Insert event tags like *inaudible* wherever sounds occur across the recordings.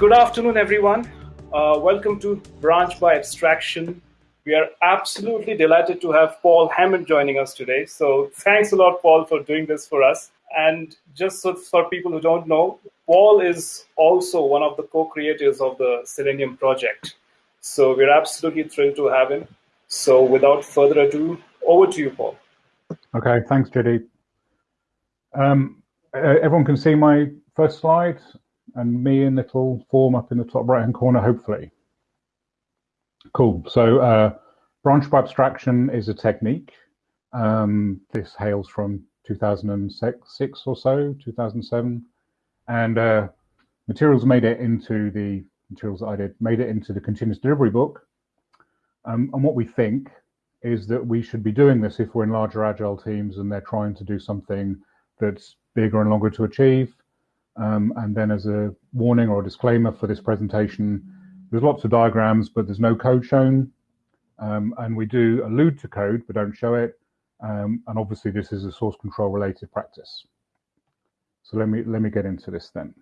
Good afternoon, everyone. Uh, welcome to Branch by Abstraction. We are absolutely delighted to have Paul Hammant joining us today. So thanks a lot, Paul, for doing this for us. And just so for people who don't know, Paul is also one of the co-creators of the Selenium project. So we're absolutely thrilled to have him. So without further ado, over to you, Paul. Okay, thanks, Judy. Um, everyone can see my first slide and me in little form up in the top right hand corner, hopefully. Cool. So uh, branch by abstraction is a technique. Um, this hails from 2006 or so, 2007. And uh, materials made it into the materials that I did, made it into the continuous delivery book. Um, and what we think is that we should be doing this if we're in larger agile teams and they're trying to do something that's bigger and longer to achieve. Um, and then as a warning or a disclaimer for this presentation, there's lots of diagrams, but there's no code shown. Um, and we do allude to code, but don't show it. Um, and obviously this is a source control related practice. So let me, let me get into this then.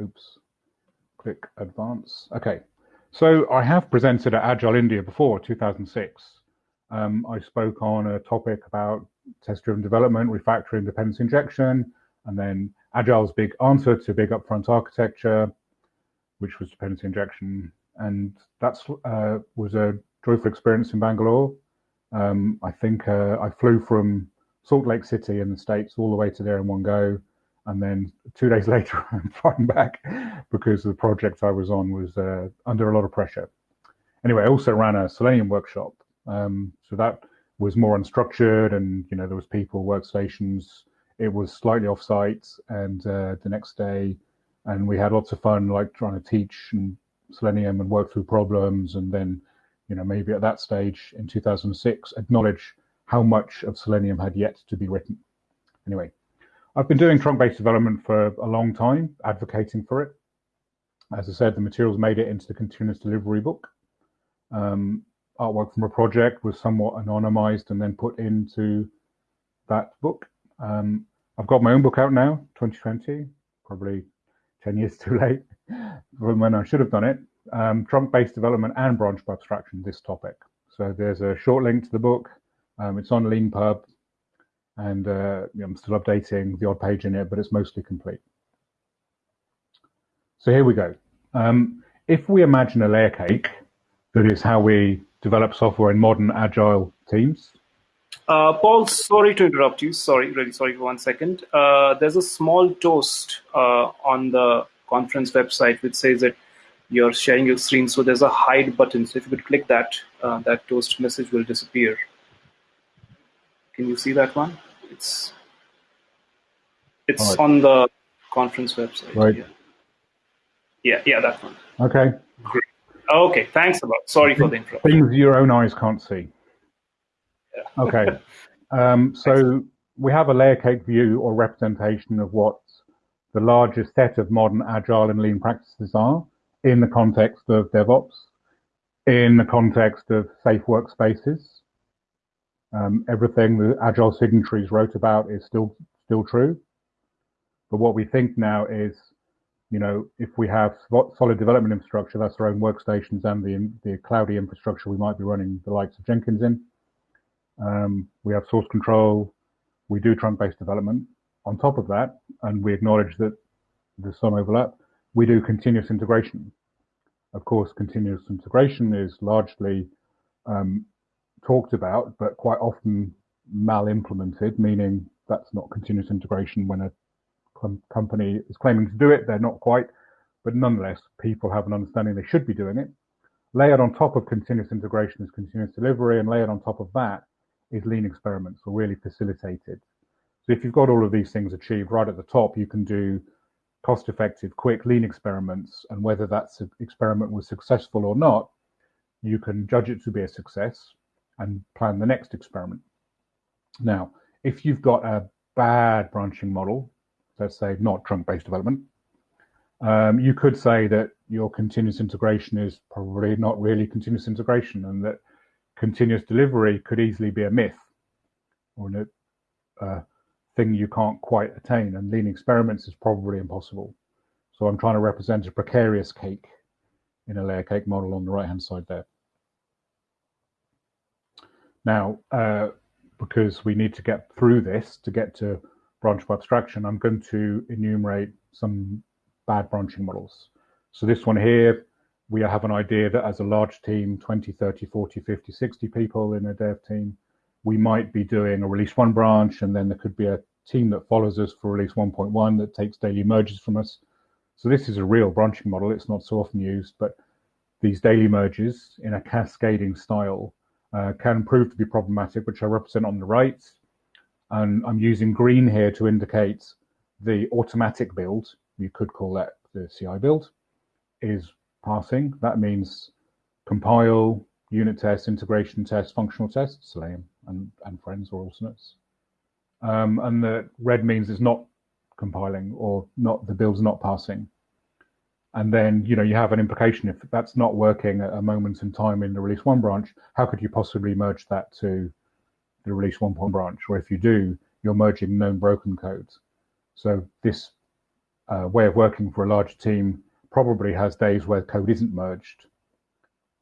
Oops, click advance. Okay, so I have presented at Agile India before, 2006. Um, I spoke on a topic about test-driven development, refactoring dependency injection, and then Agile's big answer to big upfront architecture, which was dependency injection. And that uh, was a joyful experience in Bangalore. Um, I think uh, I flew from Salt Lake City in the States all the way to there in one go. And then two days *laughs* later, I'm flying back because the project I was on was uh, under a lot of pressure. Anyway, I also ran a Selenium workshop. Um, so that was more unstructured and, you know, there was people, workstations, it was slightly off-site and uh, the next day and we had lots of fun like trying to teach and selenium and work through problems and then you know maybe at that stage in 2006 acknowledge how much of selenium had yet to be written. Anyway i've been doing trunk-based development for a long time advocating for it. As i said the materials made it into the continuous delivery book. Um, artwork from a project was somewhat anonymized and then put into that book um, I've got my own book out now, 2020, probably 10 years too late *laughs* from when I should have done it. Um, trunk-based development and branch by abstraction, this topic. So there's a short link to the book. Um, it's on Leanpub, and uh, I'm still updating the odd page in it, but it's mostly complete. So here we go. Um, if we imagine a layer cake, that is how we develop software in modern agile teams, uh, Paul, sorry to interrupt you. Sorry, really sorry for one second. Uh, there's a small toast uh, on the conference website which says that you're sharing your screen. So there's a hide button. So if you could click that, uh, that toast message will disappear. Can you see that one? It's it's right. on the conference website. Right. Yeah. yeah, yeah, that one. Okay. Great. Okay, thanks a lot. Sorry for the interruption. Things your own eyes can't see. Okay. Um, so we have a layer cake view or representation of what the largest set of modern agile and lean practices are in the context of DevOps, in the context of safe workspaces. Um, everything the agile signatories wrote about is still still true. But what we think now is, you know, if we have solid development infrastructure, that's our own workstations and the the cloudy infrastructure we might be running the likes of Jenkins in um, we have source control. We do trunk-based development. On top of that, and we acknowledge that there's some overlap, we do continuous integration. Of course, continuous integration is largely um, talked about, but quite often mal-implemented, meaning that's not continuous integration when a com company is claiming to do it, they're not quite, but nonetheless, people have an understanding they should be doing it. Layered on top of continuous integration is continuous delivery, and layered on top of that is lean experiments are really facilitated. So if you've got all of these things achieved right at the top, you can do cost effective, quick lean experiments. And whether that experiment was successful or not, you can judge it to be a success and plan the next experiment. Now, if you've got a bad branching model, let's say not trunk-based development, um, you could say that your continuous integration is probably not really continuous integration and that continuous delivery could easily be a myth or a uh, thing you can't quite attain, and lean experiments is probably impossible. So I'm trying to represent a precarious cake in a layer cake model on the right hand side there. Now, uh, because we need to get through this to get to branch by abstraction, I'm going to enumerate some bad branching models. So this one here, we have an idea that as a large team, 20, 30, 40, 50, 60 people in a dev team, we might be doing a release one branch, and then there could be a team that follows us for release 1.1 that takes daily merges from us. So this is a real branching model. It's not so often used, but these daily merges in a cascading style uh, can prove to be problematic, which I represent on the right. And I'm using green here to indicate the automatic build, you could call that the CI build, is passing. That means compile, unit test, integration test, functional test, and, and friends or alternates. Um, and the red means it's not compiling or not the build's not passing. And then, you know, you have an implication if that's not working at a moment in time in the release one branch, how could you possibly merge that to the release one point branch? Or if you do, you're merging known broken codes. So this uh, way of working for a large team probably has days where code isn't merged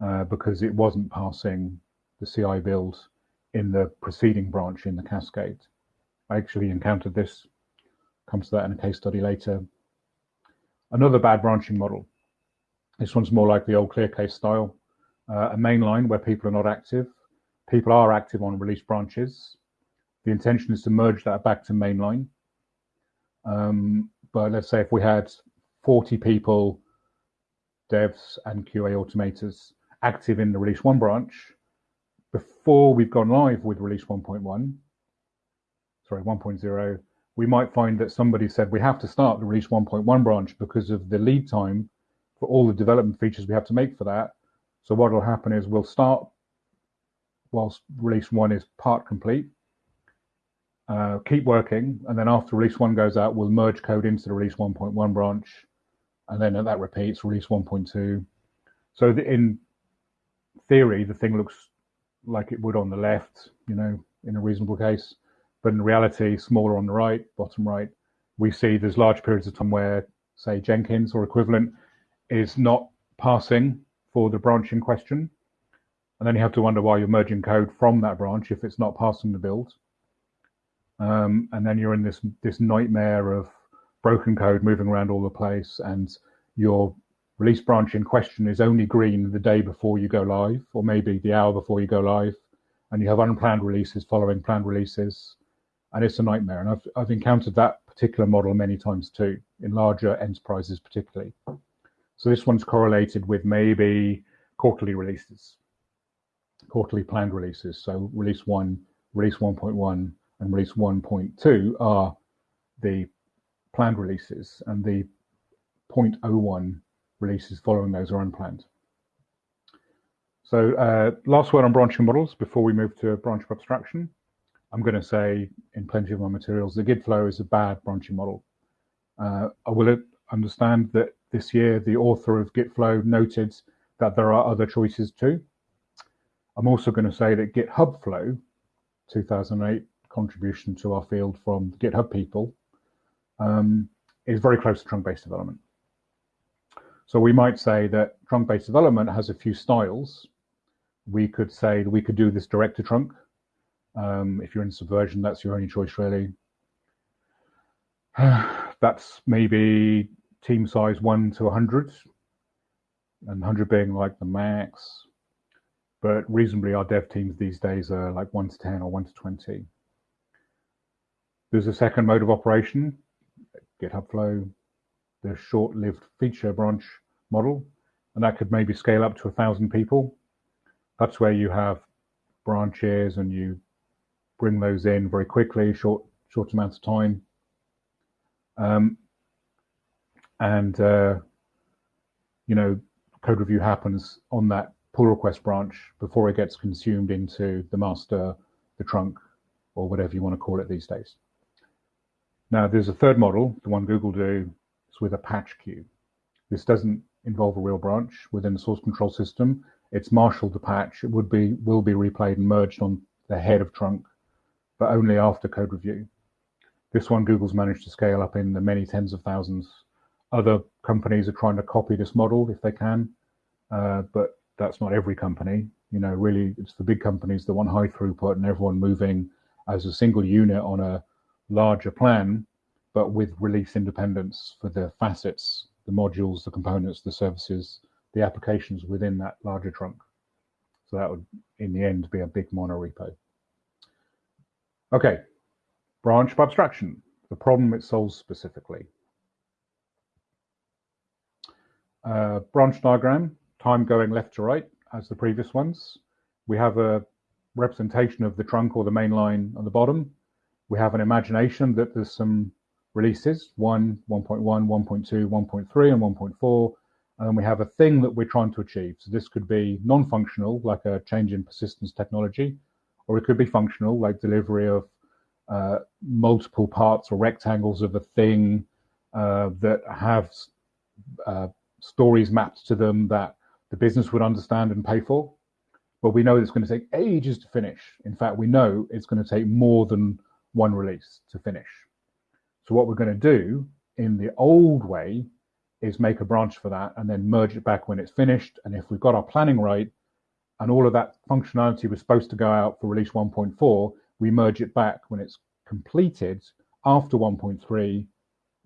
uh, because it wasn't passing the CI build in the preceding branch in the cascade. I actually encountered this, comes to that in a case study later, Another bad branching model. This one's more like the old ClearCase style. Uh, a main line where people are not active. People are active on release branches. The intention is to merge that back to mainline. Um, but let's say if we had 40 people, devs and QA automators active in the release one branch, before we've gone live with release 1.1, sorry, 1.0, we might find that somebody said we have to start the release 1.1 branch because of the lead time for all the development features we have to make for that. So what will happen is we'll start whilst release one is part complete, uh, keep working, and then after release one goes out, we'll merge code into the release 1.1 branch, and then that repeats release 1.2. So the, in theory, the thing looks like it would on the left, you know, in a reasonable case. But in reality, smaller on the right, bottom right, we see there's large periods of time where, say, Jenkins or equivalent is not passing for the branch in question. And then you have to wonder why you're merging code from that branch if it's not passing the build. Um, and then you're in this this nightmare of broken code moving around all the place, and your release branch in question is only green the day before you go live, or maybe the hour before you go live, and you have unplanned releases following planned releases, and it's a nightmare. And I've, I've encountered that particular model many times too, in larger enterprises particularly. So this one's correlated with maybe quarterly releases, quarterly planned releases. So release one, release 1.1, and release 1.2 are the planned releases, and the 0.01 releases following those are unplanned. So uh, last word on branching models before we move to branch abstraction. I'm going to say in plenty of my materials, the git flow is a bad branching model. Uh, I will understand that this year the author of git flow noted that there are other choices too. I'm also going to say that GitHub Flow 2008 contribution to our field from GitHub people um, is very close to trunk-based development. So we might say that trunk-based development has a few styles. We could say we could do this direct to trunk, um, if you're in Subversion, that's your only choice, really. *sighs* that's maybe team size 1 to 100, and 100 being like the max. But reasonably, our dev teams these days are like 1 to 10 or 1 to 20. There's a second mode of operation, GitHub Flow, the short-lived feature branch model, and that could maybe scale up to a thousand people. That's where you have branches and you bring those in very quickly, short short amounts of time. Um, and uh, you know, code review happens on that pull request branch before it gets consumed into the master, the trunk, or whatever you want to call it these days. Now, there's a third model, the one Google do, is with a patch queue. This doesn't involve a real branch within the source control system. It's marshaled the patch. It would be will be replayed and merged on the head of trunk but only after code review. This one Google's managed to scale up in the many tens of thousands Other companies are trying to copy this model if they can, uh, but that's not every company. You know, really, it's the big companies that want high throughput and everyone moving as a single unit on a larger plan, but with release independence for the facets, the modules, the components, the services, the applications within that larger trunk. So that would, in the end, be a big monorepo. Okay, branch by abstraction, the problem it solves specifically. Uh, branch diagram, time going left to right as the previous ones. We have a representation of the trunk or the main line on the bottom. We have an imagination that there's some releases, 1, 1.1, 1.2, 1.3, and 1.4, and then we have a thing that we're trying to achieve. So this could be non-functional, like a change in persistence technology, or it could be functional, like delivery of uh, multiple parts or rectangles of a thing uh, that have uh, stories mapped to them that the business would understand and pay for. But we know it's going to take ages to finish. In fact, we know it's going to take more than one release to finish. So what we're going to do in the old way is make a branch for that and then merge it back when it's finished. And if we've got our planning right and all of that functionality was supposed to go out for release 1.4, we merge it back when it's completed after 1.3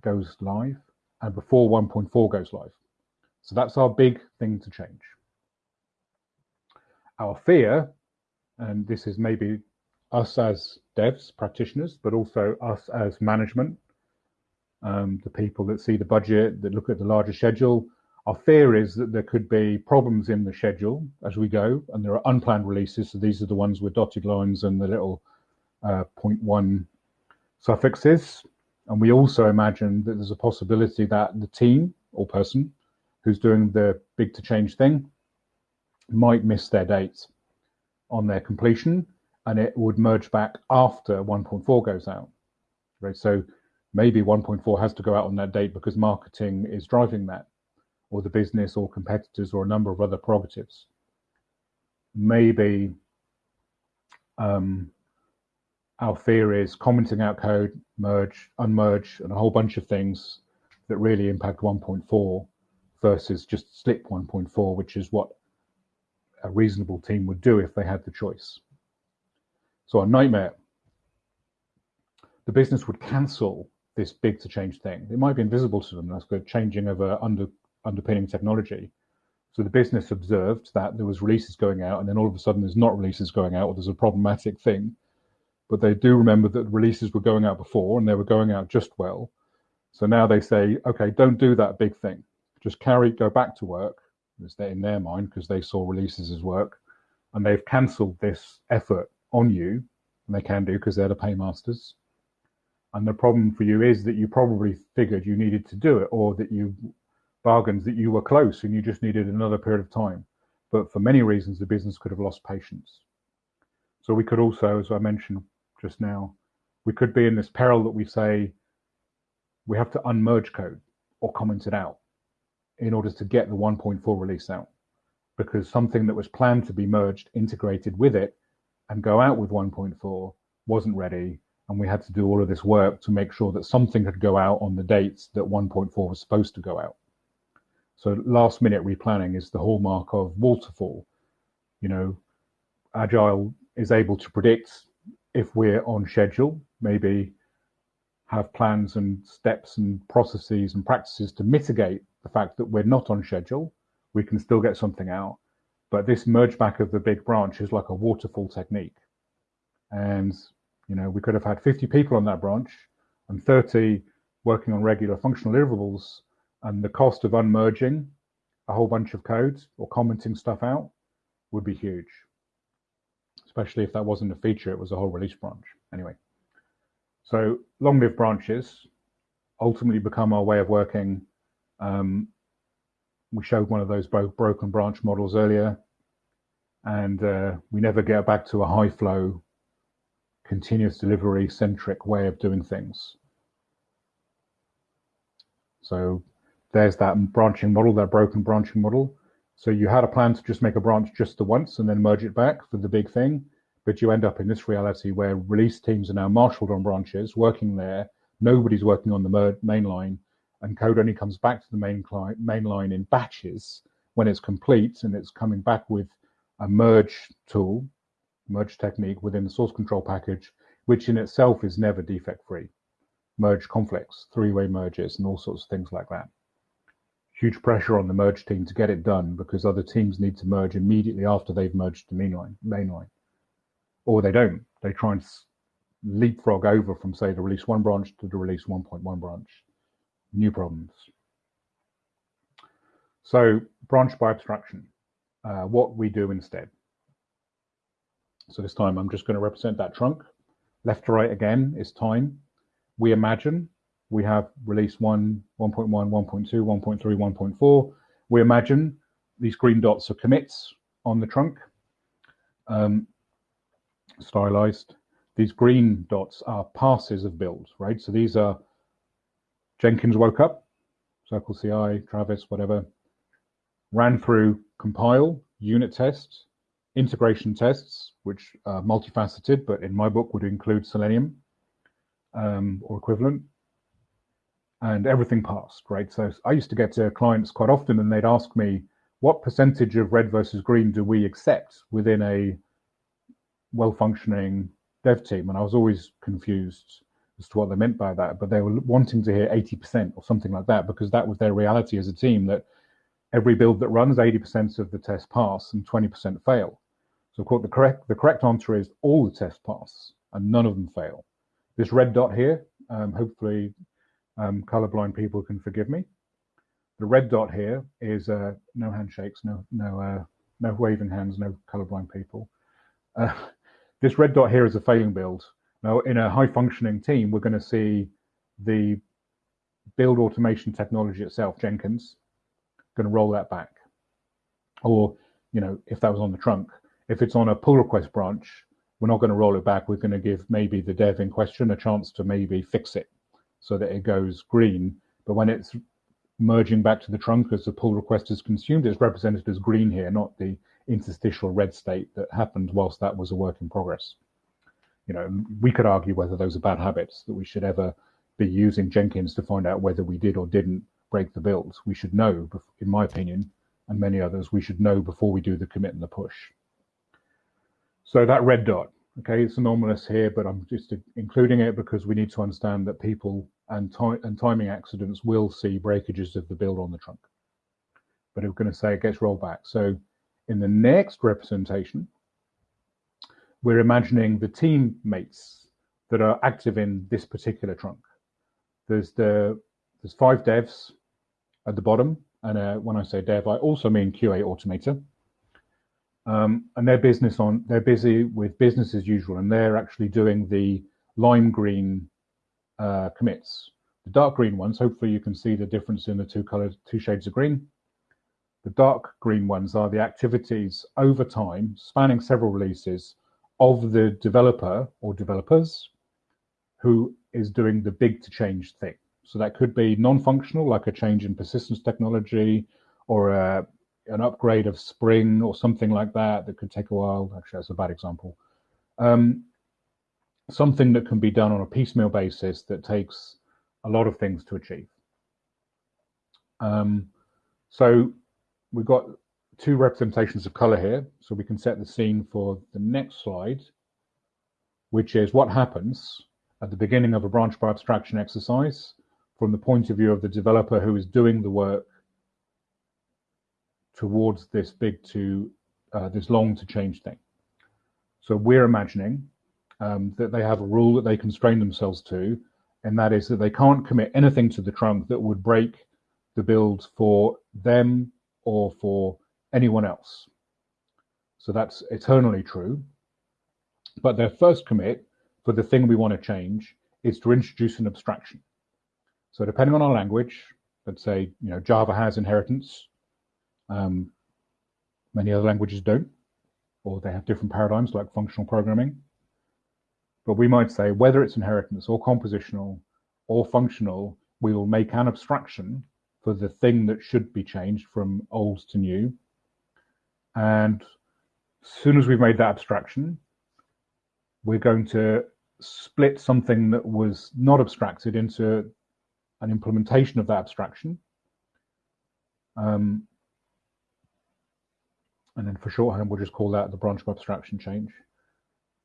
goes live and before 1.4 goes live. So that's our big thing to change. Our fear, and this is maybe us as devs, practitioners, but also us as management, um, the people that see the budget, that look at the larger schedule. Our fear is that there could be problems in the schedule as we go, and there are unplanned releases. So these are the ones with dotted lines and the little uh, 0.1 suffixes. And we also imagine that there's a possibility that the team or person who's doing the big to change thing might miss their dates on their completion and it would merge back after 1.4 goes out. Right. So maybe 1.4 has to go out on that date because marketing is driving that, or the business or competitors or a number of other prerogatives. Maybe um, our fear is commenting out code, merge, unmerge, and a whole bunch of things that really impact 1.4 versus just slip 1.4, which is what a reasonable team would do if they had the choice. So a nightmare, the business would cancel this big to change thing. It might be invisible to them. That's the changing of a under, underpinning technology. So the business observed that there was releases going out, and then all of a sudden there's not releases going out, or there's a problematic thing. But they do remember that releases were going out before, and they were going out just well. So now they say, okay, don't do that big thing just carry, go back to work. It's in their mind because they saw releases as work, and they've cancelled this effort on you, and they can do because they're the paymasters. And the problem for you is that you probably figured you needed to do it, or that you bargained that you were close and you just needed another period of time. But for many reasons, the business could have lost patience. So we could also, as I mentioned just now, we could be in this peril that we say we have to unmerge code or comment it out in order to get the 1.4 release out because something that was planned to be merged, integrated with it, and go out with 1.4 wasn't ready. And we had to do all of this work to make sure that something could go out on the dates that 1.4 was supposed to go out. So last minute replanning is the hallmark of waterfall. You know, Agile is able to predict if we're on schedule, maybe have plans and steps and processes and practices to mitigate the fact that we're not on schedule, we can still get something out. But this merge back of the big branch is like a waterfall technique. And, you know, we could have had 50 people on that branch and 30 working on regular functional deliverables. And the cost of unmerging a whole bunch of codes or commenting stuff out would be huge, especially if that wasn't a feature, it was a whole release branch. Anyway, so long lived branches ultimately become our way of working um, we showed one of those broken branch models earlier, and uh, we never get back to a high flow, continuous delivery centric way of doing things. So there's that branching model, that broken branching model. So you had a plan to just make a branch just the once and then merge it back for the big thing, but you end up in this reality where release teams are now marshaled on branches, working there. Nobody's working on the main line, and code only comes back to the main, client, main line in batches when it's complete and it's coming back with a merge tool, merge technique within the source control package, which in itself is never defect free. Merge conflicts, three-way merges, and all sorts of things like that. Huge pressure on the merge team to get it done because other teams need to merge immediately after they've merged the mainline, mainline. Or they don't. They try and leapfrog over from, say, the release one branch to the release 1.1 branch. New problems. So branch by abstraction, uh, what we do instead. So this time I'm just going to represent that trunk. Left to right again is time. We imagine we have release 1, 1.1, 1.2, 1.3, 1.4. We imagine these green dots are commits on the trunk, um, stylized. These green dots are passes of build, right? So these are Jenkins woke up, Circle CI, Travis, whatever, ran through compile, unit tests, integration tests, which are multifaceted, but in my book would include Selenium um, or equivalent, and everything passed, right? So I used to get to clients quite often and they'd ask me, what percentage of red versus green do we accept within a well-functioning dev team? And I was always confused as to what they meant by that, but they were wanting to hear 80% or something like that because that was their reality as a team that every build that runs, 80% of the tests pass and 20% fail. So quote, the correct, the correct answer is all the tests pass and none of them fail. This red dot here, um, hopefully um, colorblind people can forgive me. The red dot here is uh, no handshakes, no no uh, no waving hands, no colorblind people. Uh, *laughs* this red dot here is a failing build. Now, in a high functioning team, we're going to see the build automation technology itself, Jenkins, going to roll that back. Or, you know, if that was on the trunk, if it's on a pull request branch, we're not going to roll it back. We're going to give maybe the dev in question a chance to maybe fix it so that it goes green. But when it's merging back to the trunk as the pull request is consumed, it's represented as green here, not the interstitial red state that happened whilst that was a work in progress. You know, we could argue whether those are bad habits that we should ever be using Jenkins to find out whether we did or didn't break the build. We should know, in my opinion, and many others, we should know before we do the commit and the push. So that red dot, okay, it's anomalous here, but I'm just including it because we need to understand that people and, and timing accidents will see breakages of the build on the trunk. But we're going to say it gets rolled back. So in the next representation, we're imagining the teammates that are active in this particular trunk. There's the there's five devs at the bottom. And uh, when I say dev, I also mean QA automator. Um, and they're business on they're busy with business as usual, and they're actually doing the lime green uh, commits. The dark green ones, hopefully you can see the difference in the two colors, two shades of green. The dark green ones are the activities over time, spanning several releases, of the developer or developers who is doing the big to change thing. So that could be non-functional, like a change in persistence technology or a, an upgrade of Spring or something like that that could take a while. Actually, that's a bad example. Um, something that can be done on a piecemeal basis that takes a lot of things to achieve. Um, so we've got two representations of color here, so we can set the scene for the next slide, which is what happens at the beginning of a branch by abstraction exercise from the point of view of the developer who is doing the work towards this big to uh, this long to change thing. So we're imagining um, that they have a rule that they constrain themselves to, and that is that they can't commit anything to the trunk that would break the build for them or for anyone else. So that's eternally true. But their first commit for the thing we want to change is to introduce an abstraction. So depending on our language, let's say you know Java has inheritance. Um, many other languages don't, or they have different paradigms like functional programming. But we might say whether it's inheritance or compositional or functional, we will make an abstraction for the thing that should be changed from old to new. And as soon as we've made that abstraction, we're going to split something that was not abstracted into an implementation of that abstraction. Um, and then for shorthand, we'll just call that the branch of abstraction change.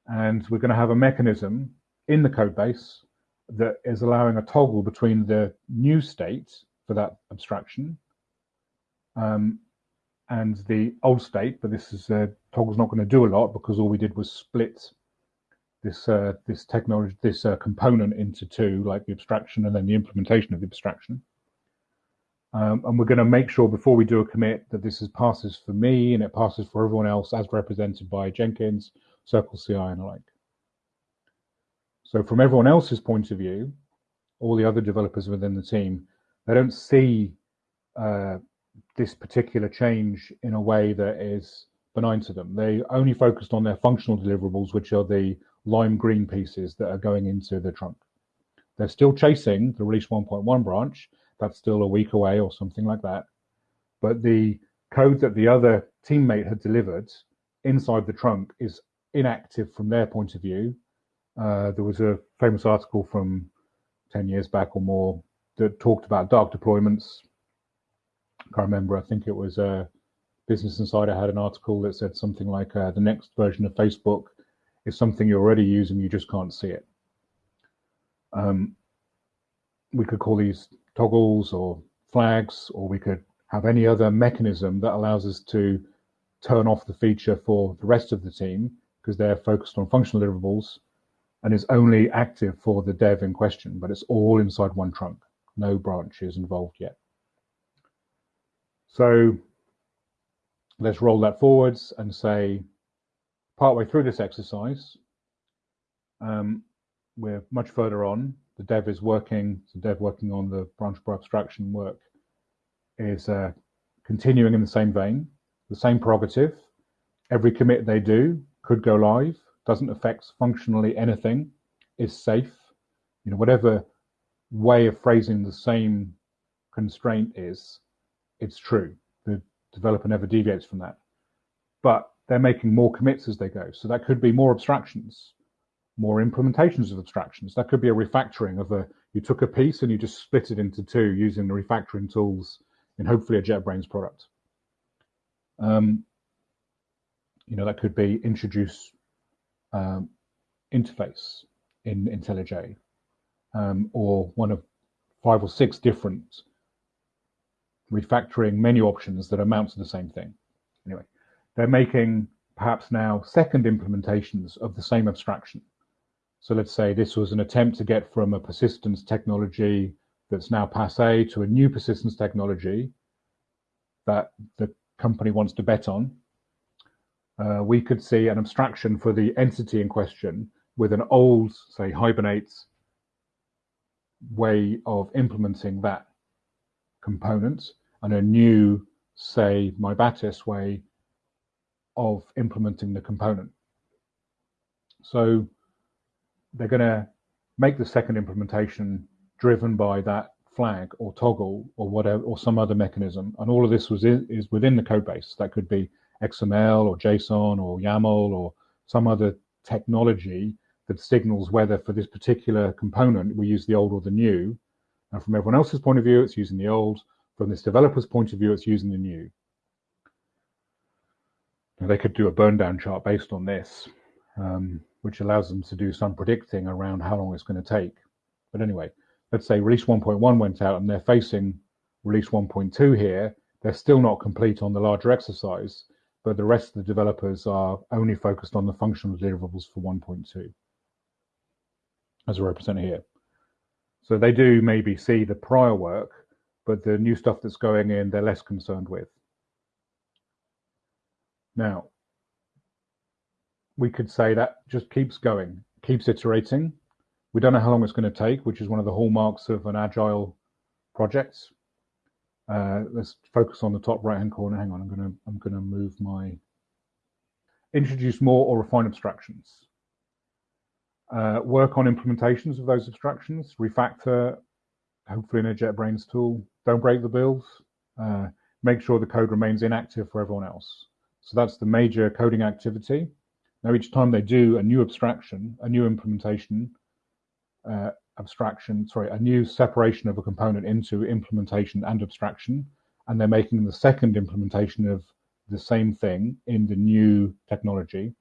And we're going to have a mechanism in the code base that is allowing a toggle between the new state for that abstraction um, and the old state, but this is uh, toggle's not going to do a lot because all we did was split this uh, this technology this uh, component into two, like the abstraction and then the implementation of the abstraction. Um, and we're going to make sure before we do a commit that this is passes for me and it passes for everyone else as represented by Jenkins, Circle CI, and the like. So from everyone else's point of view, all the other developers within the team, they don't see uh, this particular change in a way that is benign to them. They only focused on their functional deliverables, which are the lime green pieces that are going into the trunk. They're still chasing the release 1.1 branch. That's still a week away or something like that. But the code that the other teammate had delivered inside the trunk is inactive from their point of view uh, there was a famous article from 10 years back or more that talked about dark deployments. I remember. I think it was uh, Business Insider had an article that said something like uh, the next version of Facebook is something you're already using, you just can't see it. Um, we could call these toggles or flags, or we could have any other mechanism that allows us to turn off the feature for the rest of the team because they're focused on functional deliverables and is only active for the dev in question, but it's all inside one trunk. No branches involved yet. So let's roll that forwards and say, partway through this exercise, um, we're much further on. The dev is working, the dev working on the branch by abstraction work is uh, continuing in the same vein, the same prerogative. Every commit they do could go live doesn't affect functionally anything, is safe. You know, whatever way of phrasing the same constraint is, it's true. The developer never deviates from that. But they're making more commits as they go. So that could be more abstractions, more implementations of abstractions. That could be a refactoring of a, you took a piece and you just split it into two using the refactoring tools in hopefully a JetBrains product. Um, you know, that could be introduce um, interface in IntelliJ, um, or one of five or six different refactoring menu options that amount to the same thing. Anyway, they're making perhaps now second implementations of the same abstraction. So let's say this was an attempt to get from a persistence technology that's now passe to a new persistence technology that the company wants to bet on uh, we could see an abstraction for the entity in question with an old, say, Hibernate way of implementing that component and a new, say, MyBatis way of implementing the component. So they're going to make the second implementation driven by that flag or toggle or whatever or some other mechanism and all of this was in, is within the code base that could be XML or JSON or YAML or some other technology that signals whether for this particular component we use the old or the new. And from everyone else's point of view, it's using the old. From this developer's point of view, it's using the new. Now they could do a burn down chart based on this, um, which allows them to do some predicting around how long it's going to take. But anyway, let's say release 1.1 went out and they're facing release 1.2 here. They're still not complete on the larger exercise but the rest of the developers are only focused on the functional deliverables for 1.2 as represented here. So they do maybe see the prior work, but the new stuff that's going in, they're less concerned with. Now, we could say that just keeps going, keeps iterating. We don't know how long it's going to take, which is one of the hallmarks of an agile project. Uh, let's focus on the top right hand corner. Hang on, I'm gonna I'm gonna move my introduce more or refine abstractions. Uh, work on implementations of those abstractions, refactor, hopefully in a JetBrains tool. Don't break the builds. Uh, make sure the code remains inactive for everyone else. So that's the major coding activity. Now, each time they do a new abstraction, a new implementation, uh, abstraction, sorry, a new separation of a component into implementation and abstraction, and they're making the second implementation of the same thing in the new technology,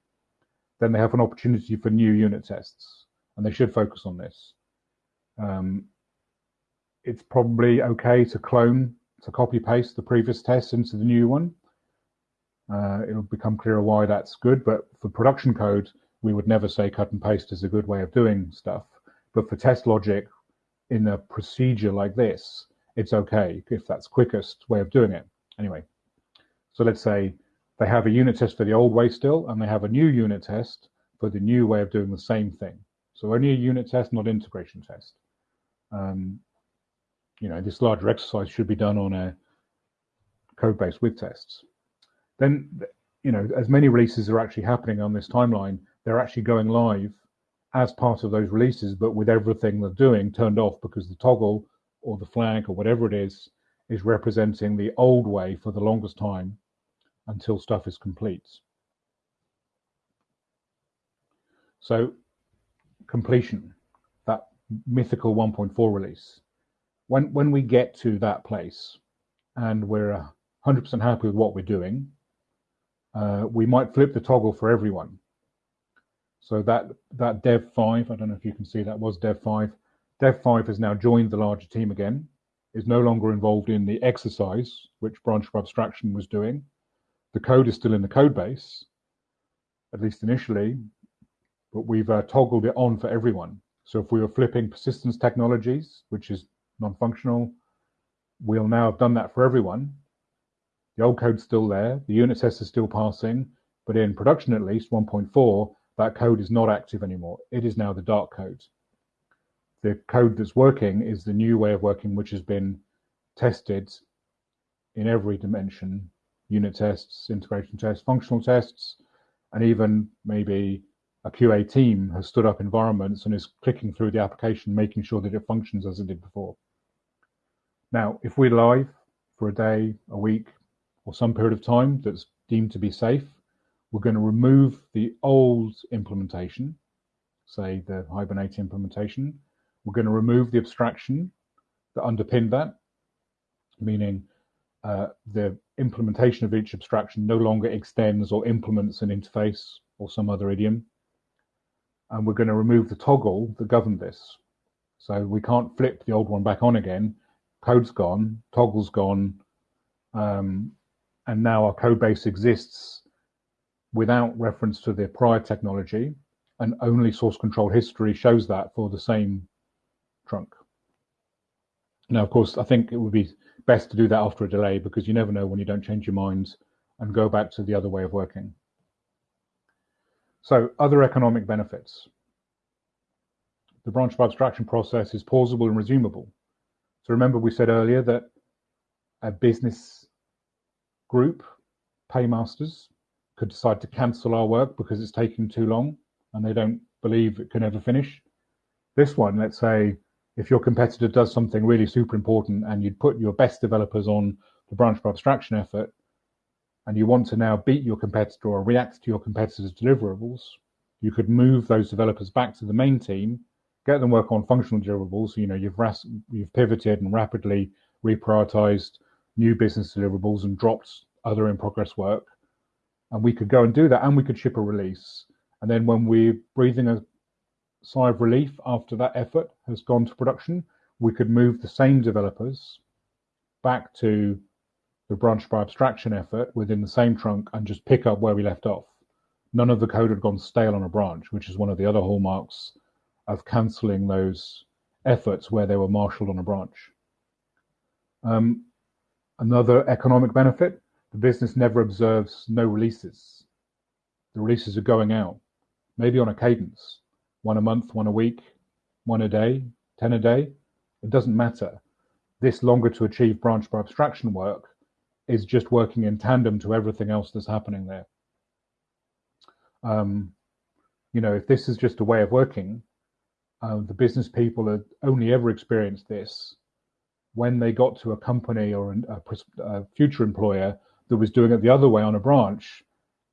then they have an opportunity for new unit tests, and they should focus on this. Um, it's probably okay to clone, to copy paste the previous test into the new one. Uh, it'll become clearer why that's good, but for production code, we would never say cut and paste is a good way of doing stuff. But for test logic in a procedure like this, it's okay if that's quickest way of doing it. Anyway, so let's say they have a unit test for the old way still, and they have a new unit test for the new way of doing the same thing. So only a unit test, not integration test. Um, you know, this larger exercise should be done on a code base with tests. Then, you know, as many releases are actually happening on this timeline, they're actually going live as part of those releases, but with everything they're doing turned off because the toggle or the flag or whatever it is is representing the old way for the longest time until stuff is complete. So completion, that mythical 1.4 release. When when we get to that place and we're 100% happy with what we're doing, uh, we might flip the toggle for everyone. So that that Dev 5, I don't know if you can see that was Dev 5. Dev 5 has now joined the larger team again, is no longer involved in the exercise which branch of abstraction was doing. The code is still in the code base, at least initially, but we've uh, toggled it on for everyone. So if we were flipping persistence technologies, which is non-functional, we'll now have done that for everyone. The old code's still there, the unit test is still passing, but in production at least, 1.4, that code is not active anymore. It is now the dark code. The code that's working is the new way of working, which has been tested in every dimension, unit tests, integration tests, functional tests, and even maybe a QA team has stood up environments and is clicking through the application, making sure that it functions as it did before. Now, if we're live for a day, a week, or some period of time that's deemed to be safe, we're going to remove the old implementation, say the Hibernate implementation. We're going to remove the abstraction that underpinned that, meaning uh, the implementation of each abstraction no longer extends or implements an interface or some other idiom. And we're going to remove the toggle that governed this. So we can't flip the old one back on again. Code's gone, toggle's gone, um, and now our code base exists without reference to the prior technology, and only source control history shows that for the same trunk. Now, of course, I think it would be best to do that after a delay because you never know when you don't change your mind and go back to the other way of working. So other economic benefits. The branch of abstraction process is pausable and resumable. So remember we said earlier that a business group, paymasters, could decide to cancel our work because it's taking too long and they don't believe it can ever finish. This one, let's say, if your competitor does something really super important and you'd put your best developers on the branch abstraction effort and you want to now beat your competitor or react to your competitor's deliverables, you could move those developers back to the main team, get them work on functional deliverables. You know, you've you've pivoted and rapidly reprioritized new business deliverables and dropped other in progress work. And we could go and do that and we could ship a release. And then when we're breathing a sigh of relief after that effort has gone to production we could move the same developers back to the branch by abstraction effort within the same trunk and just pick up where we left off. None of the code had gone stale on a branch which is one of the other hallmarks of cancelling those efforts where they were marshaled on a branch um, another economic benefit the business never observes no releases. The releases are going out, maybe on a cadence, one a month, one a week, one a day, 10 a day. It doesn't matter. This longer to achieve branch by abstraction work is just working in tandem to everything else that's happening there. Um, you know, if this is just a way of working, uh, the business people had only ever experienced this when they got to a company or a, a future employer that was doing it the other way on a branch,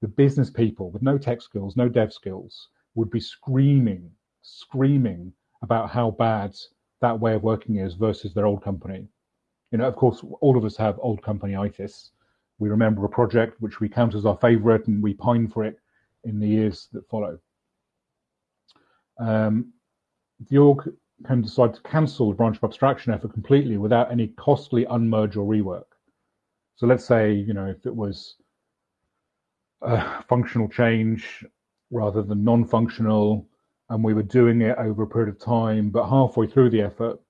the business people with no tech skills, no dev skills, would be screaming, screaming about how bad that way of working is versus their old company. You know, of course, all of us have old company itis. We remember a project which we count as our favorite and we pine for it in the years that follow. Um, the org can decide to cancel the branch by abstraction effort completely without any costly unmerge or rework. So let's say, you know, if it was a functional change rather than non-functional, and we were doing it over a period of time, but halfway through the effort,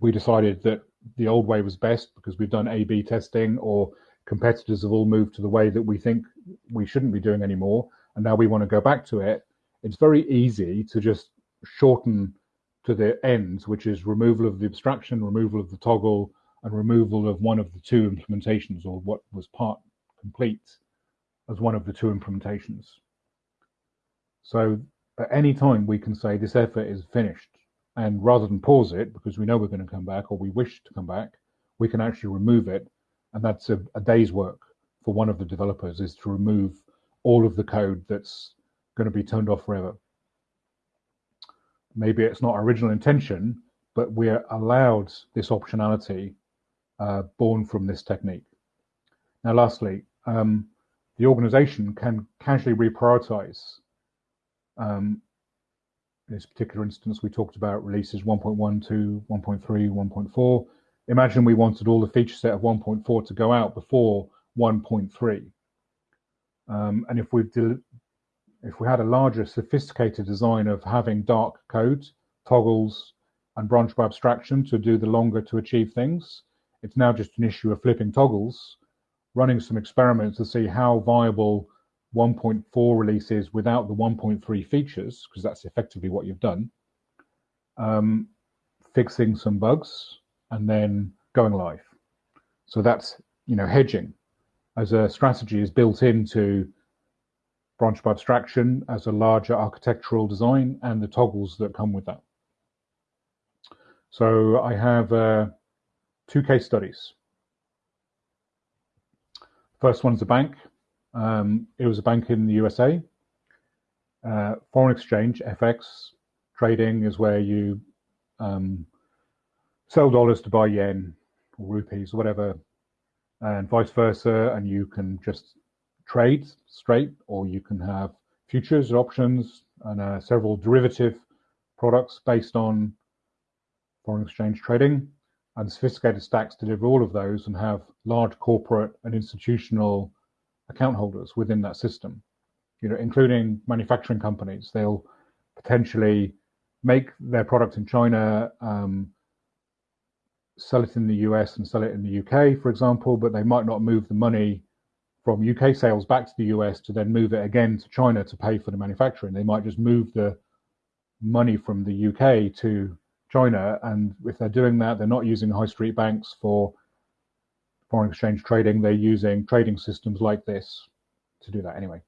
we decided that the old way was best because we've done A/B testing, or competitors have all moved to the way that we think we shouldn't be doing anymore, and now we want to go back to it. It's very easy to just shorten to their ends, which is removal of the abstraction, removal of the toggle, and removal of one of the two implementations, or what was part complete as one of the two implementations. So at any time we can say this effort is finished. And rather than pause it, because we know we're going to come back or we wish to come back, we can actually remove it. And that's a, a day's work for one of the developers is to remove all of the code that's going to be turned off forever. Maybe it's not original intention, but we're allowed this optionality uh, born from this technique. Now, lastly, um, the organization can casually reprioritize. Um, in this particular instance, we talked about releases 1.1, 2, 1.3, 1.4. Imagine we wanted all the feature set of 1.4 to go out before 1.3. Um, and if we if we had a larger sophisticated design of having dark code, toggles, and branch by abstraction to do the longer to achieve things, it's now just an issue of flipping toggles running some experiments to see how viable 1.4 release is without the 1.3 features, because that's effectively what you've done, um, fixing some bugs, and then going live. So that's you know hedging as a strategy is built into branch by abstraction as a larger architectural design and the toggles that come with that. So I have uh, two case studies. First one's a bank. Um, it was a bank in the USA. Uh, foreign exchange, FX trading is where you um, sell dollars to buy yen or rupees or whatever, and vice versa. And you can just trade straight, or you can have futures options and uh, several derivative products based on foreign exchange trading and sophisticated stacks deliver all of those and have large corporate and institutional account holders within that system, you know, including manufacturing companies. They'll potentially make their product in China, um, sell it in the US and sell it in the UK, for example, but they might not move the money from UK sales back to the US to then move it again to China to pay for the manufacturing. They might just move the money from the UK to China. And if they're doing that, they're not using high street banks for foreign exchange trading. They're using trading systems like this to do that anyway.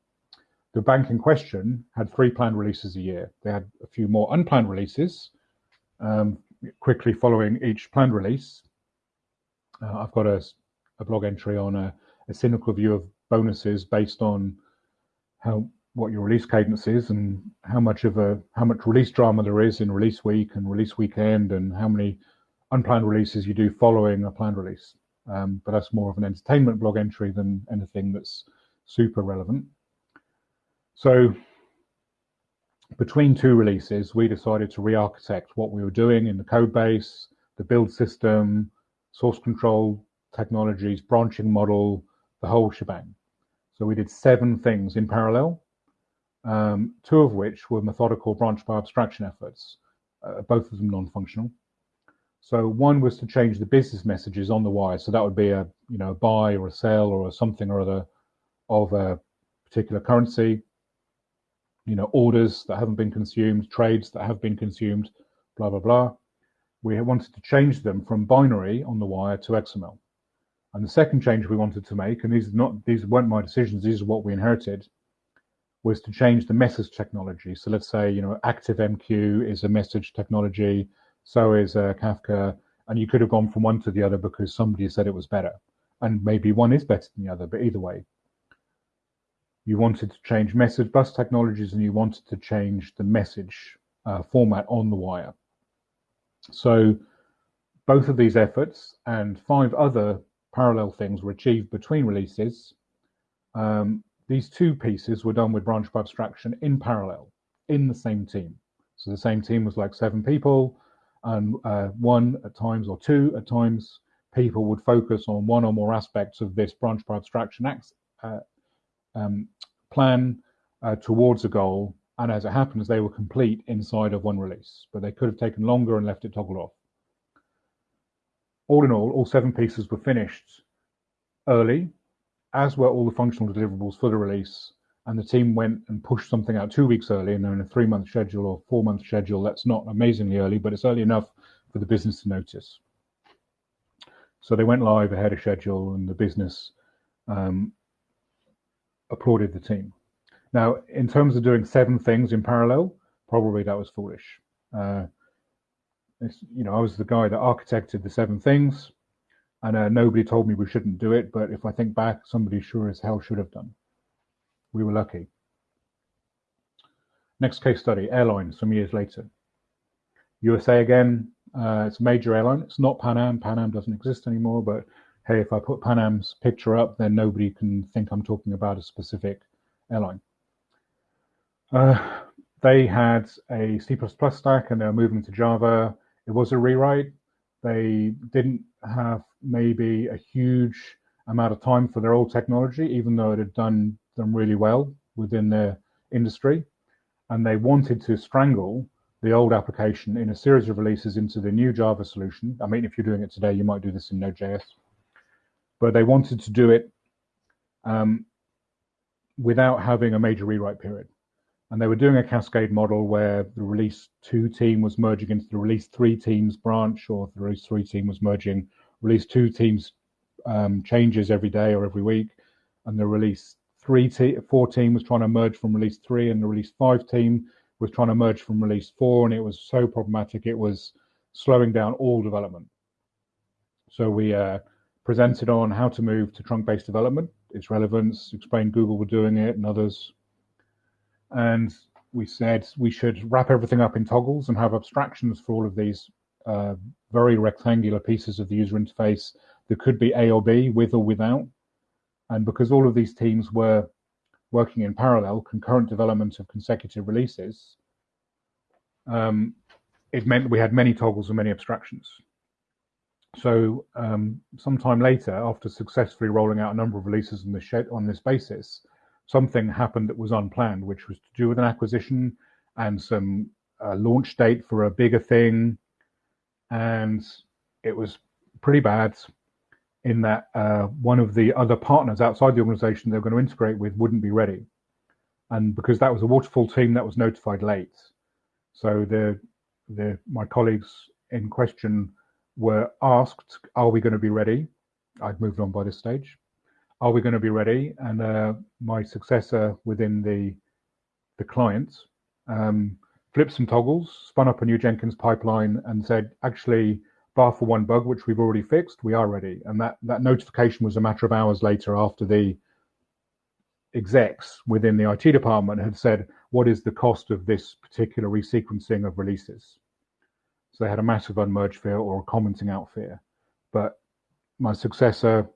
The bank in question had three planned releases a year. They had a few more unplanned releases um, quickly following each planned release. Uh, I've got a, a, blog entry on a, a cynical view of bonuses based on how what your release cadence is and how much of a how much release drama there is in release week and release weekend and how many unplanned releases you do following a planned release. Um, but that's more of an entertainment blog entry than anything that's super relevant. So between two releases, we decided to re-architect what we were doing in the code base, the build system, source control technologies, branching model, the whole shebang. So we did seven things in parallel um, two of which were methodical branch by abstraction efforts, uh, both of them non-functional. So one was to change the business messages on the wire. So that would be a you know a buy or a sell or a something or other of a particular currency. You know orders that haven't been consumed, trades that have been consumed, blah blah blah. We wanted to change them from binary on the wire to XML. And the second change we wanted to make, and these not these weren't my decisions, these are what we inherited, was to change the message technology. So let's say, you know, ActiveMQ is a message technology, so is uh, Kafka, and you could have gone from one to the other because somebody said it was better. And maybe one is better than the other, but either way. You wanted to change message bus technologies and you wanted to change the message uh, format on the wire. So both of these efforts and five other parallel things were achieved between releases. Um, these two pieces were done with branch by abstraction in parallel in the same team. So the same team was like seven people, and uh, one at times or two at times people would focus on one or more aspects of this branch by abstraction uh, um, plan uh, towards a goal. And as it happens, they were complete inside of one release, but they could have taken longer and left it toggled off. All in all, all seven pieces were finished early, as were all the functional deliverables for the release. And the team went and pushed something out two weeks early, and in a three month schedule or four month schedule. That's not amazingly early, but it's early enough for the business to notice. So they went live ahead of schedule, and the business um, applauded the team. Now, in terms of doing seven things in parallel, probably that was foolish. Uh, you know, I was the guy that architected the seven things, and uh, nobody told me we shouldn't do it. But if I think back, somebody sure as hell should have done. We were lucky. Next case study: airline. Some years later, USA again. Uh, it's a major airline. It's not Pan Am. Pan Am doesn't exist anymore. But hey, if I put Pan Am's picture up, then nobody can think I'm talking about a specific airline. Uh, they had a C++ stack and they were moving to Java. It was a rewrite. They didn't have maybe a huge amount of time for their old technology, even though it had done them really well within their industry. And they wanted to strangle the old application in a series of releases into the new Java solution. I mean, if you're doing it today, you might do this in Node.js. But they wanted to do it um, without having a major rewrite period. And they were doing a cascade model where the release two team was merging into the release three teams branch, or the release three team was merging release two teams um, changes every day or every week, and the release three te- four team was trying to merge from release three, and the release five team was trying to merge from release four, and it was so problematic it was slowing down all development. So we uh, presented on how to move to trunk-based development, its relevance, explained Google were doing it and others. And we said we should wrap everything up in toggles and have abstractions for all of these uh, very rectangular pieces of the user interface that could be A or B, with or without. And because all of these teams were working in parallel, concurrent development of consecutive releases, um, it meant we had many toggles and many abstractions. So um, sometime later, after successfully rolling out a number of releases on this, on this basis, something happened that was unplanned, which was to do with an acquisition and some uh, launch date for a bigger thing. And it was pretty bad in that uh, one of the other partners outside the organization they were going to integrate with wouldn't be ready. And because that was a waterfall team that was notified late. So the, the, my colleagues in question were asked, are we going to be ready? I'd moved on by this stage. Are we going to be ready? And uh, my successor within the, the client um, flipped some toggles, spun up a new Jenkins pipeline and said, actually, bar for one bug, which we've already fixed, we are ready. And that, that notification was a matter of hours later after the execs within the IT department had said, what is the cost of this particular resequencing of releases? So they had a massive unmerge fear or a commenting out fear. But my successor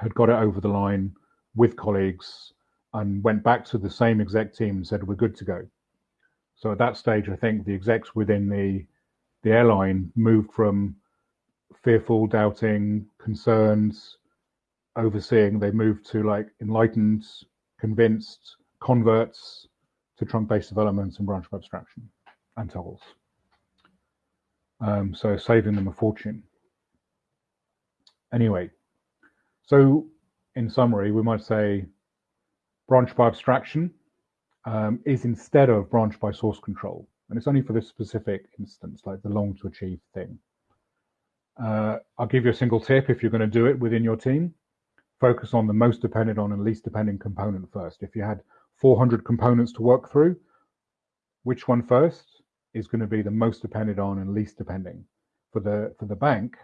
had got it over the line with colleagues and went back to the same exec team and said, we're good to go. So at that stage, I think the execs within the the airline moved from fearful, doubting, concerns, overseeing, they moved to like enlightened, convinced, converts to trunk-based development and branch abstraction and toggles. Um, so saving them a fortune. Anyway, so in summary, we might say branch by abstraction um, is instead of branch by source control. And it's only for this specific instance, like the long to achieve thing. Uh, I'll give you a single tip if you're going to do it within your team. Focus on the most dependent on and least dependent component first. If you had 400 components to work through, which one first is going to be the most dependent on and least depending? For the for the bank,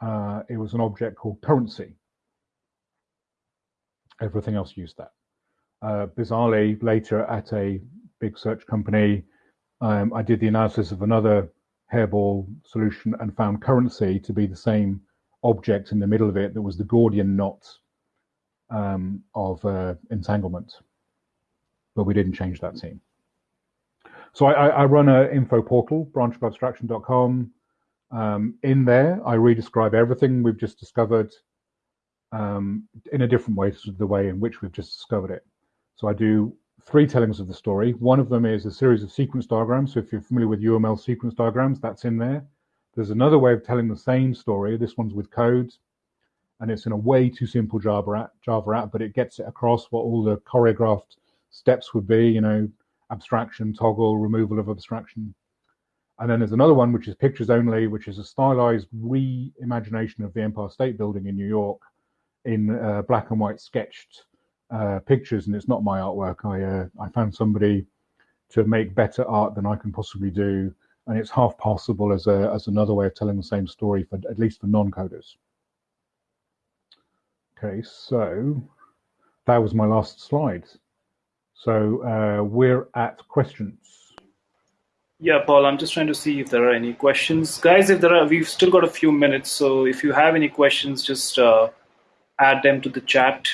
uh, it was an object called currency. Everything else used that. Uh, bizarrely, later at a big search company, um, I did the analysis of another hairball solution and found currency to be the same object in the middle of it that was the Gordian knot um, of uh, entanglement. But we didn't change that team. So I, I run an info portal, branchbyabstraction.com. Um, in there, I re-describe everything we've just discovered um, in a different way to the way in which we've just discovered it. So I do three tellings of the story. One of them is a series of sequence diagrams. So if you're familiar with UML sequence diagrams, that's in there. There's another way of telling the same story. This one's with code, and it's in a way too simple Java app, Java app, but it gets it across what all the choreographed steps would be. You know, abstraction, toggle, removal of abstraction. And then there's another one which is pictures only, which is a stylized reimagination of the Empire State Building in New York in uh, black and white sketched uh, pictures. And it's not my artwork. I uh, I found somebody to make better art than I can possibly do, and it's half possible as a as another way of telling the same story for at least for non-coders. Okay, so that was my last slide. So uh, we're at questions. Yeah, Paul, I'm just trying to see if there are any questions. Guys, if there are, we've still got a few minutes. So if you have any questions, just uh, add them to the chat.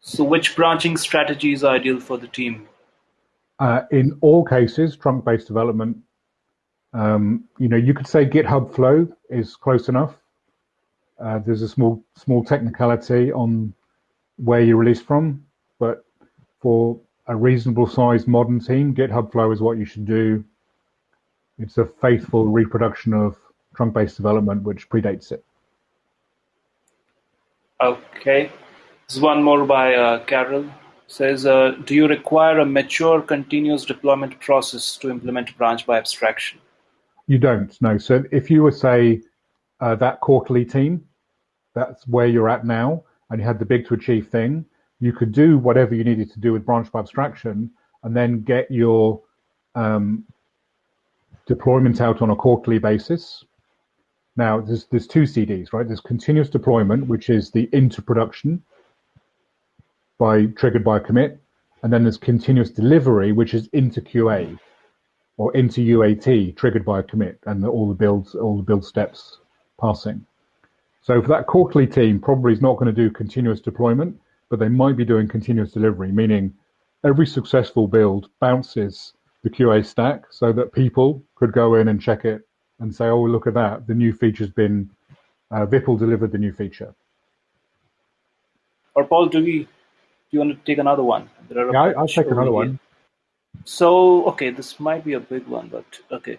So which branching strategy is ideal for the team? Uh, in all cases, trunk-based development, um, you know, you could say GitHub Flow is close enough. Uh, there's a small small technicality on where you release from, but for a reasonable sized modern team, GitHub Flow is what you should do. It's a faithful reproduction of trunk based development, which predates it. Okay. There's one more by uh, Carol. says, uh, do you require a mature continuous deployment process to implement branch by abstraction? You don't, no. So if you were, say, uh, that quarterly team, that's where you're at now, and you had the big to achieve thing, you could do whatever you needed to do with branch by abstraction and then get your um, deployment out on a quarterly basis. Now, there's, there's two CDs, right? There's continuous deployment, which is the into production by triggered by a commit. And then there's continuous delivery, which is into QA or into UAT triggered by a commit and all the builds, all the build steps passing. So for that quarterly team, probably is not going to do continuous deployment but they might be doing continuous delivery, meaning every successful build bounces the QA stack so that people could go in and check it and say, oh, look at that, the new feature's been, uh, Vipul delivered the new feature. Or Paul, do we, do you want to take another one? yeah, I, will take another one. So, okay, this might be a big one, but okay.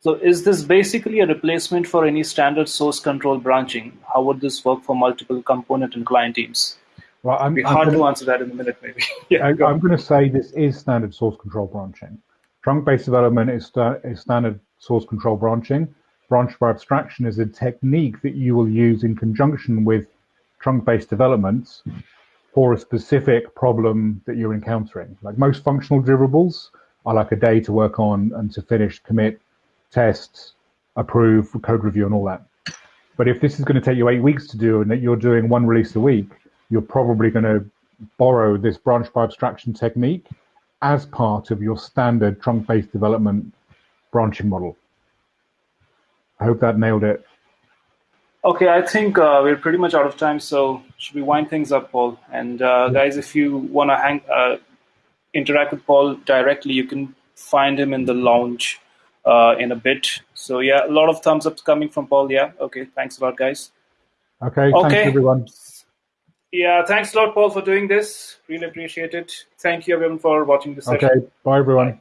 So is this basically a replacement for any standard source control branching? How would this work for multiple component and client teams? Well, I'm, It'd be hard gonna, to answer that in a minute, maybe. *laughs* yeah, I, am going to say this is standard source control branching. Trunk-based development is, is standard source control branching. Branch by abstraction is a technique that you will use in conjunction with trunk-based developments for a specific problem that you're encountering. Like most functional deliverables are like a day to work on and to finish, commit, test, approve, code review, and all that. But if this is going to take you eight weeks to do and that you're doing one release a week, you're probably going to borrow this branch by abstraction technique as part of your standard trunk-based development branching model. I hope that nailed it. Okay, I think uh, we're pretty much out of time, so should we wind things up, Paul? And uh, guys, if you want to hang, uh, interact with Paul directly, you can find him in the lounge uh, in a bit. So yeah, a lot of thumbs up coming from Paul. Yeah, okay, thanks a lot, guys. Okay, okay. thanks everyone. Yeah, thanks a lot, Paul, for doing this. Really appreciate it. Thank you, everyone, for watching this okay. session. Okay, bye, everyone.